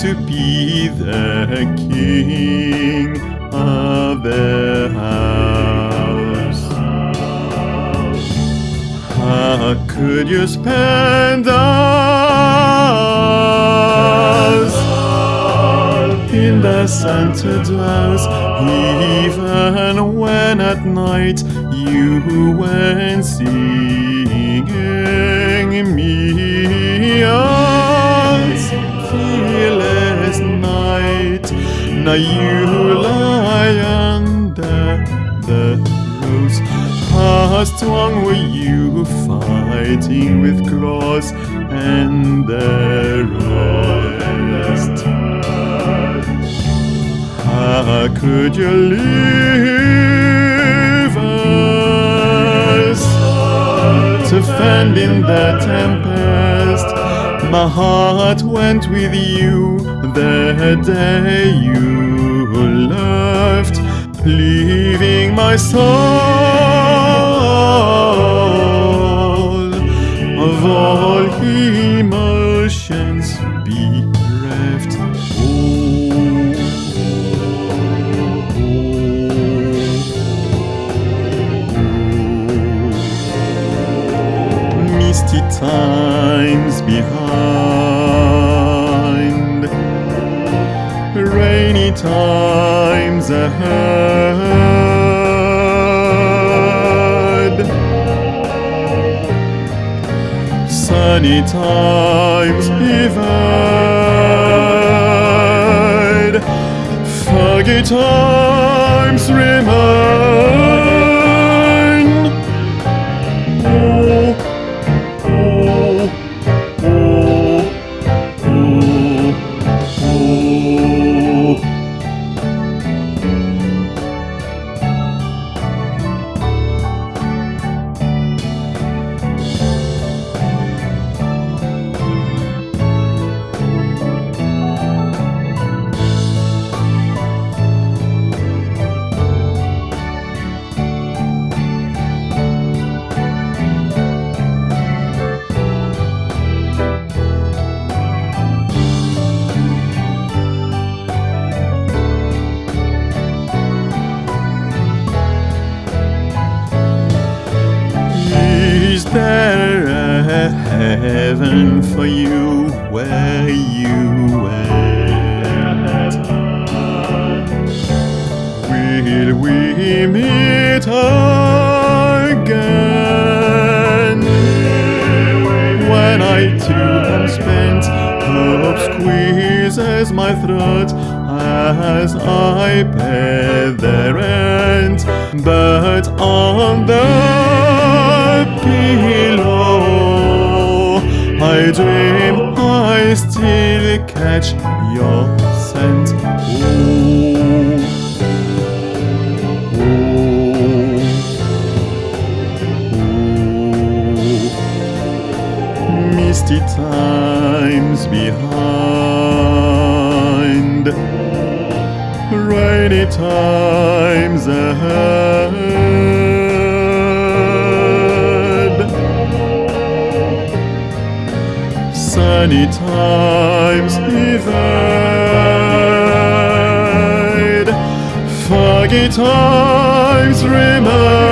to be the king of the house. How could you spend us in the Santa drowse, even when at night you went singing me out, You lie under the rose. How strong were you fighting with claws and the rest? How could you leave us to fend in the tempest? My heart went with you the day you left, leaving my soul of all emotions bereft. Misty times behind, rainy times ahead. sunny times evade, foggy times remain. Heaven for you where you went? Will we meet again? When I too am spent, hope squeezes my throat as I pay the rent. But on the pillow, I dream I still catch your scent. Ooh. Ooh. ooh. Misty times behind, rainy times ahead, sunny times evade, foggy times remain.